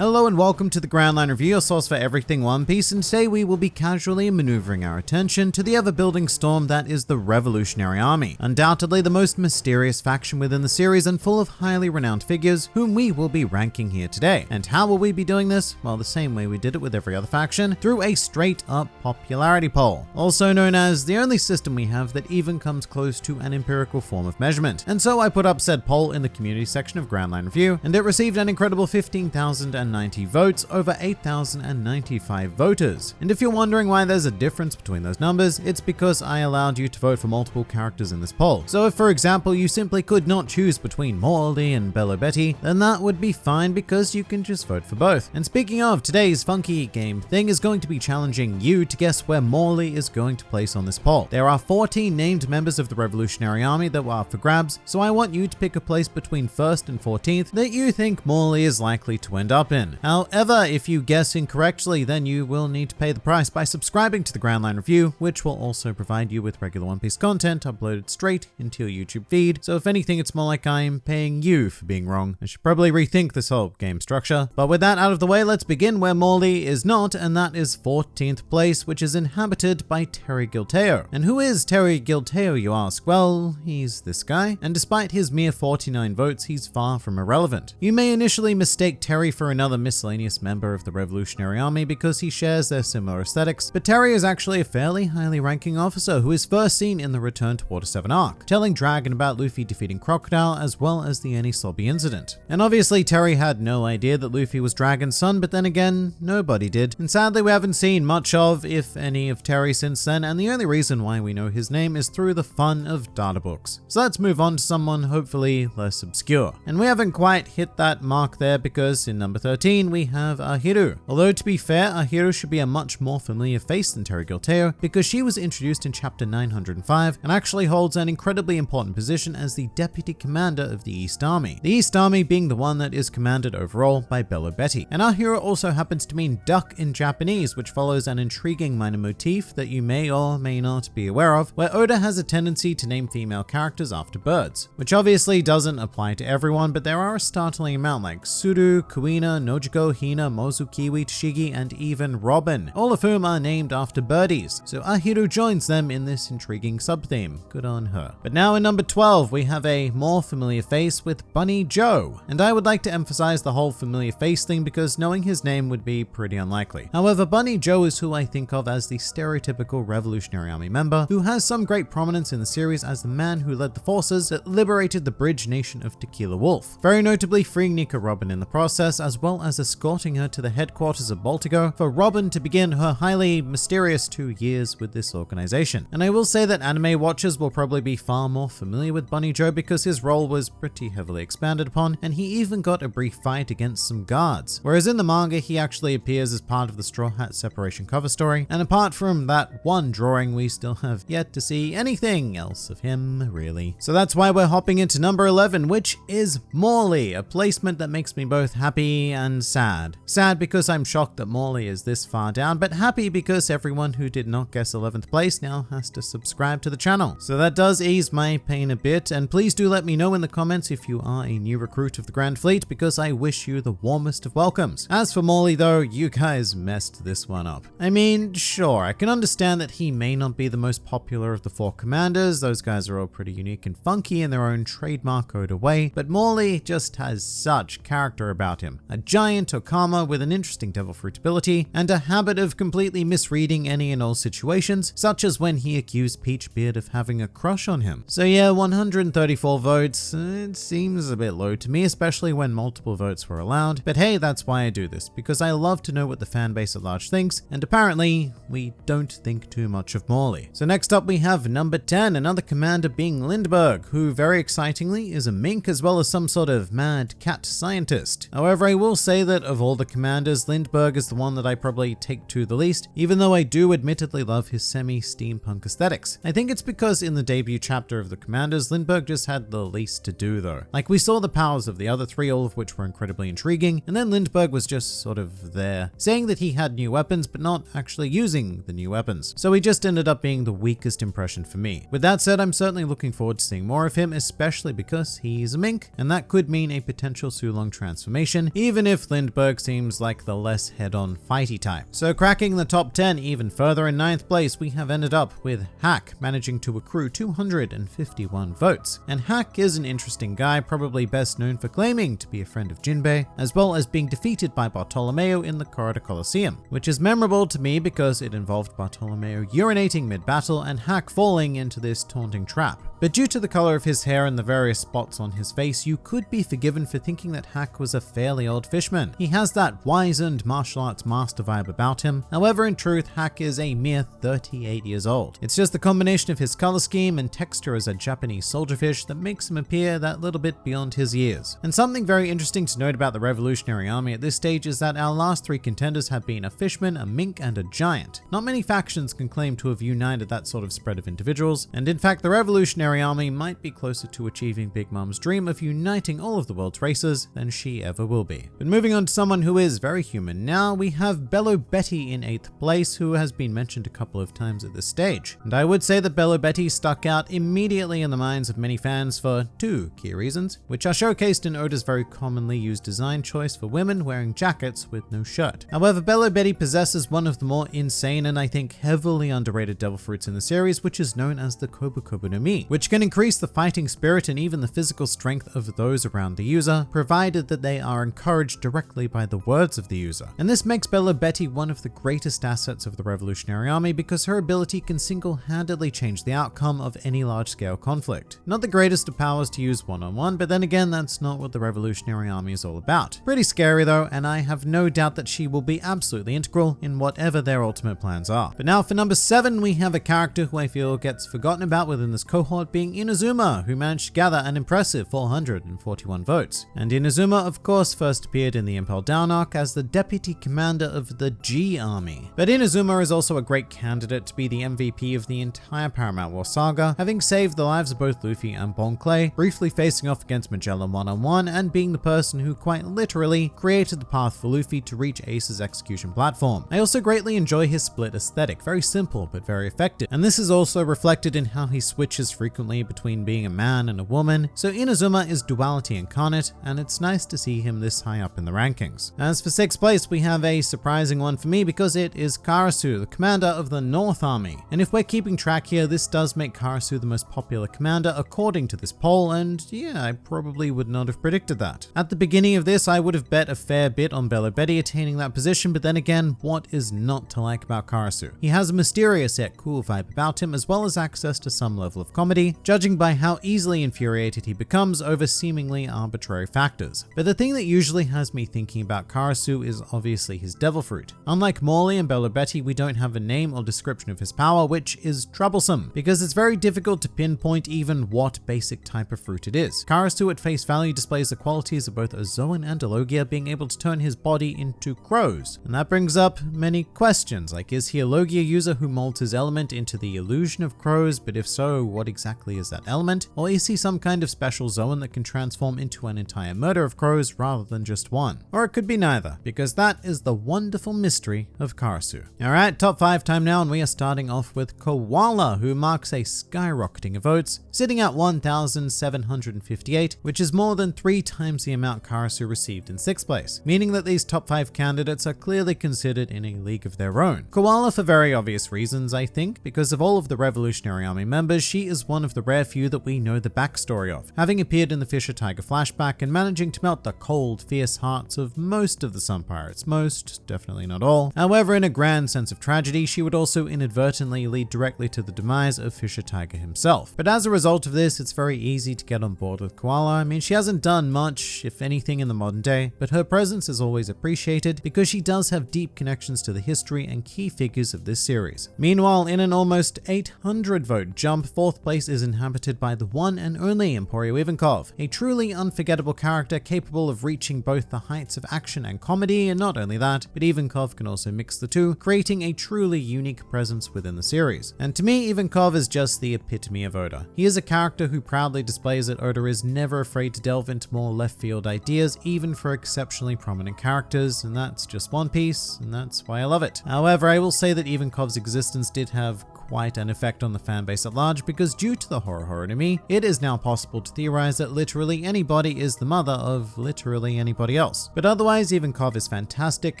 Hello and welcome to the Grand Line Review, your source for everything One Piece, and today we will be casually maneuvering our attention to the ever-building storm that is the Revolutionary Army. Undoubtedly the most mysterious faction within the series and full of highly renowned figures whom we will be ranking here today. And how will we be doing this? Well, the same way we did it with every other faction, through a straight-up popularity poll, also known as the only system we have that even comes close to an empirical form of measurement. And so I put up said poll in the community section of Grand Line Review, and it received an incredible 15,000 90 votes over 8,095 voters. And if you're wondering why there's a difference between those numbers, it's because I allowed you to vote for multiple characters in this poll. So if for example you simply could not choose between Morley and Bello Betty, then that would be fine because you can just vote for both. And speaking of, today's funky game thing is going to be challenging you to guess where Morley is going to place on this poll. There are 14 named members of the Revolutionary Army that were up for grabs, so I want you to pick a place between 1st and 14th that you think Morley is likely to end up in However, if you guess incorrectly, then you will need to pay the price by subscribing to the Grand Line Review, which will also provide you with regular One Piece content uploaded straight into your YouTube feed. So if anything, it's more like I'm paying you for being wrong. I should probably rethink this whole game structure. But with that out of the way, let's begin where Morley is not, and that is 14th place, which is inhabited by Terry Gilteo. And who is Terry Gilteo, you ask? Well, he's this guy, and despite his mere 49 votes, he's far from irrelevant. You may initially mistake Terry for another another miscellaneous member of the Revolutionary Army because he shares their similar aesthetics, but Terry is actually a fairly highly ranking officer who is first seen in the Return to Water 7 arc, telling Dragon about Luffy defeating Crocodile as well as the Enies Lobby incident. And obviously Terry had no idea that Luffy was Dragon's son, but then again, nobody did. And sadly we haven't seen much of, if any, of Terry since then, and the only reason why we know his name is through the fun of data books. So let's move on to someone hopefully less obscure. And we haven't quite hit that mark there because in number 13 13, we have Ahiru. Although to be fair, Ahiru should be a much more familiar face than Terry Gilteo because she was introduced in chapter 905 and actually holds an incredibly important position as the deputy commander of the East Army. The East Army being the one that is commanded overall by Bello Betty. And Ahiru also happens to mean duck in Japanese, which follows an intriguing minor motif that you may or may not be aware of, where Oda has a tendency to name female characters after birds, which obviously doesn't apply to everyone, but there are a startling amount like Tsuru, Kuina, Nojiko, Hina, Mozu, Kiwi, Tashigi, and even Robin, all of whom are named after birdies. So Ahiru joins them in this intriguing sub-theme. Good on her. But now in number 12, we have a more familiar face with Bunny Joe. And I would like to emphasize the whole familiar face thing because knowing his name would be pretty unlikely. However, Bunny Joe is who I think of as the stereotypical Revolutionary Army member who has some great prominence in the series as the man who led the forces that liberated the bridge nation of Tequila Wolf. Very notably freeing Nico Robin in the process as well as escorting her to the headquarters of Baltigo for Robin to begin her highly mysterious two years with this organization. And I will say that anime watchers will probably be far more familiar with Bunny Joe because his role was pretty heavily expanded upon, and he even got a brief fight against some guards. Whereas in the manga, he actually appears as part of the Straw Hat separation cover story, and apart from that one drawing, we still have yet to see anything else of him, really. So that's why we're hopping into number 11, which is Morley, a placement that makes me both happy and sad. Sad because I'm shocked that Morley is this far down, but happy because everyone who did not guess 11th place now has to subscribe to the channel. So that does ease my pain a bit, and please do let me know in the comments if you are a new recruit of the Grand Fleet because I wish you the warmest of welcomes. As for Morley though, you guys messed this one up. I mean, sure, I can understand that he may not be the most popular of the four commanders, those guys are all pretty unique and funky in their own trademark code away, but Morley just has such character about him. A giant Okama with an interesting devil fruit ability, and a habit of completely misreading any and all situations, such as when he accused Peachbeard of having a crush on him. So yeah, 134 votes, it seems a bit low to me, especially when multiple votes were allowed, but hey, that's why I do this, because I love to know what the fan base at large thinks, and apparently, we don't think too much of Morley. So next up we have number 10, another commander being Lindbergh, who very excitingly is a mink as well as some sort of mad cat scientist. However, I will say that of all the commanders, Lindbergh is the one that I probably take to the least, even though I do admittedly love his semi-steampunk aesthetics. I think it's because in the debut chapter of the commanders, Lindbergh just had the least to do though. Like we saw the powers of the other three, all of which were incredibly intriguing, and then Lindbergh was just sort of there, saying that he had new weapons, but not actually using the new weapons. So he just ended up being the weakest impression for me. With that said, I'm certainly looking forward to seeing more of him, especially because he's a mink, and that could mean a potential Sulong transformation, even if Lindbergh seems like the less head-on fighty type. So cracking the top 10 even further in ninth place, we have ended up with Hack managing to accrue 251 votes. And Hack is an interesting guy, probably best known for claiming to be a friend of Jinbei, as well as being defeated by Bartolomeo in the Corrida Colosseum, which is memorable to me because it involved Bartolomeo urinating mid-battle and Hack falling into this taunting trap. But due to the color of his hair and the various spots on his face, you could be forgiven for thinking that Hack was a fairly old fishman. He has that wizened martial arts master vibe about him. However, in truth, Hack is a mere 38 years old. It's just the combination of his color scheme and texture as a Japanese soldier fish that makes him appear that little bit beyond his years. And something very interesting to note about the Revolutionary Army at this stage is that our last three contenders have been a fishman, a mink, and a giant. Not many factions can claim to have united that sort of spread of individuals, and in fact the Revolutionary Army might be closer to achieving Big Mom's dream of uniting all of the world's races than she ever will be. But moving on to someone who is very human now, we have Bello Betty in 8th place, who has been mentioned a couple of times at this stage. And I would say that Bello Betty stuck out immediately in the minds of many fans for two key reasons, which are showcased in Oda's very commonly used design choice for women wearing jackets with no shirt. However, Bello Betty possesses one of the more insane and I think heavily underrated devil fruits in the series, which is known as the Kobu Kobu no Mi, which can increase the fighting spirit and even the physical strength of those around the user, provided that they are encouraged directly by the words of the user. And this makes Bella Betty one of the greatest assets of the Revolutionary Army because her ability can single-handedly change the outcome of any large-scale conflict. Not the greatest of powers to use one-on-one, -on -one, but then again, that's not what the Revolutionary Army is all about. Pretty scary though, and I have no doubt that she will be absolutely integral in whatever their ultimate plans are. But now for number 7, we have a character who I feel gets forgotten about within this cohort being Inazuma, who managed to gather an impressive 441 votes. And Inazuma, of course, first appeared in the Impel Down arc as the deputy commander of the G Army. But Inazuma is also a great candidate to be the MVP of the entire Paramount War saga, having saved the lives of both Luffy and Bon Clay, briefly facing off against Magellan one-on-one, and being the person who quite literally created the path for Luffy to reach Ace's execution platform. I also greatly enjoy his split aesthetic, very simple but very effective, and this is also reflected in how he switches frequently between being a man and a woman, so Inazuma is duality incarnate, and it's nice to see him this high up in the rankings. As for 6th place, we have a surprising one for me because it is Karasu, the commander of the North Army. And if we're keeping track here, this does make Karasu the most popular commander according to this poll, and yeah, I probably would not have predicted that. At the beginning of this, I would have bet a fair bit on Bello Betty attaining that position, but then again, what is not to like about Karasu? He has a mysterious yet cool vibe about him, as well as access to some level of comedy, judging by how easily infuriated he becomes over seemingly arbitrary factors. But the thing that usually has me thinking about Karasu is obviously his devil fruit. Unlike Morley and Bellobetti, we don't have a name or description of his power, which is troublesome, because it's very difficult to pinpoint even what basic type of fruit it is. Karasu at face value displays the qualities of both a Zoan and a Logia, being able to turn his body into crows. And that brings up many questions, like is he a Logia user who molds his element into the illusion of crows, but if so, what exactly is that element? Or is he some kind of special Zoan that can transform into an entire murder of crows rather than just one? Or it could be neither, because that is the wonderful mystery of Karasu. Alright, top 5 time now, and we are starting off with Koala, who marks a skyrocketing of votes, sitting at 1,758, which is more than three times the amount Karasu received in 6th place, meaning that these top 5 candidates are clearly considered in a league of their own. Koala for very obvious reasons, I think, because of all of the Revolutionary Army members, she is one of the rare few that we know the backstory of, having appeared in the Fisher Tiger flashback and managing to melt the cold, fierce hearts of most of the Sun Pirates. Most, definitely not all. However, in a grand sense of tragedy, she would also inadvertently lead directly to the demise of Fisher Tiger himself. But as a result of this, it's very easy to get on board with Koala. I mean, she hasn't done much, if anything, in the modern day, but her presence is always appreciated because she does have deep connections to the history and key figures of this series. Meanwhile, in an almost 800 vote jump, fourth place is inhabited by the one and only Emporio Ivankov, a truly unforgettable character capable of reaching both the heights of action and comedy, and not only that, but Ivankov can also mix the two, creating a truly unique presence within the series. And to me, Ivankov is just the epitome of Oda. He is a character who proudly displays that Oda is never afraid to delve into more left field ideas, even for exceptionally prominent characters, and that's just One Piece, and that's why I love it. However, I will say that Ivankov's existence did have quite an effect on the fanbase at large because due to the Horu Horu no Mi, it is now possible to theorize that literally anybody is the mother of literally anybody else. But otherwise, Ivankov is fantastic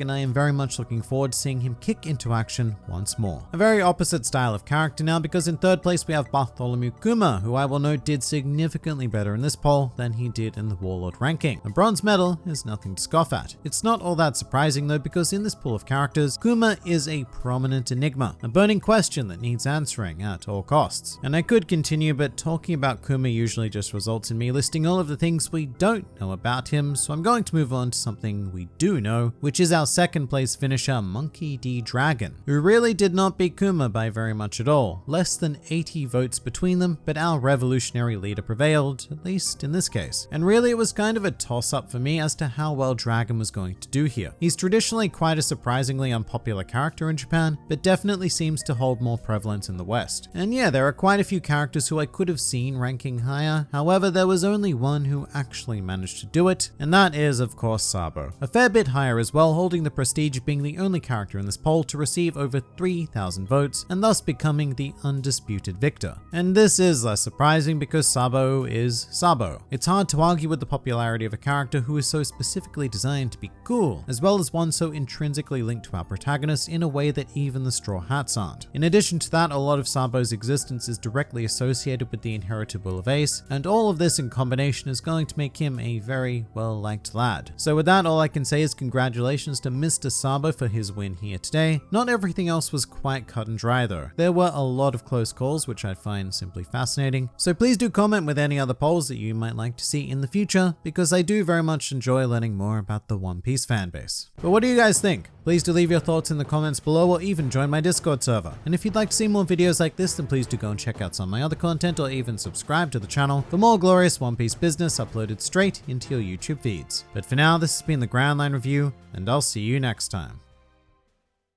and I am very much looking forward to seeing him kick into action once more. A very opposite style of character now because in third place we have Bartholomew Kuma, who I will note did significantly better in this poll than he did in the Warlord ranking. A bronze medal is nothing to scoff at. It's not all that surprising though because in this pool of characters, Kuma is a prominent enigma, a burning question that needs answering at all costs. And I could continue, but talking about Kuma usually just results in me listing all of the things we don't know about him, so I'm going to move on to something we do know, which is our second place finisher, Monkey D. Dragon, who really did not beat Kuma by very much at all. Less than 80 votes between them, but our revolutionary leader prevailed, at least in this case. And really it was kind of a toss up for me as to how well Dragon was going to do here. He's traditionally quite a surprisingly unpopular character in Japan, but definitely seems to hold more in the West. And yeah, there are quite a few characters who I could have seen ranking higher, however there was only one who actually managed to do it, and that is of course Sabo. A fair bit higher as well, holding the prestige being the only character in this poll to receive over 3,000 votes, and thus becoming the undisputed victor. And this is less surprising because Sabo is Sabo. It's hard to argue with the popularity of a character who is so specifically designed to be cool, as well as one so intrinsically linked to our protagonist in a way that even the Straw Hats aren't. In addition to that, a lot of Sabo's existence is directly associated with the inherited will of Ace, and all of this in combination is going to make him a very well-liked lad. So with that, all I can say is congratulations to Mr. Sabo for his win here today. Not everything else was quite cut and dry though. There were a lot of close calls, which I find simply fascinating. So please do comment with any other polls that you might like to see in the future, because I do very much enjoy learning more about the One Piece fanbase. But what do you guys think? Please do leave your thoughts in the comments below or even join my Discord server. And if you'd like to see more videos like this, then please do go and check out some of my other content or even subscribe to the channel for more glorious One Piece business uploaded straight into your YouTube feeds. But for now, this has been the Grand Line Review, and I'll see you next time.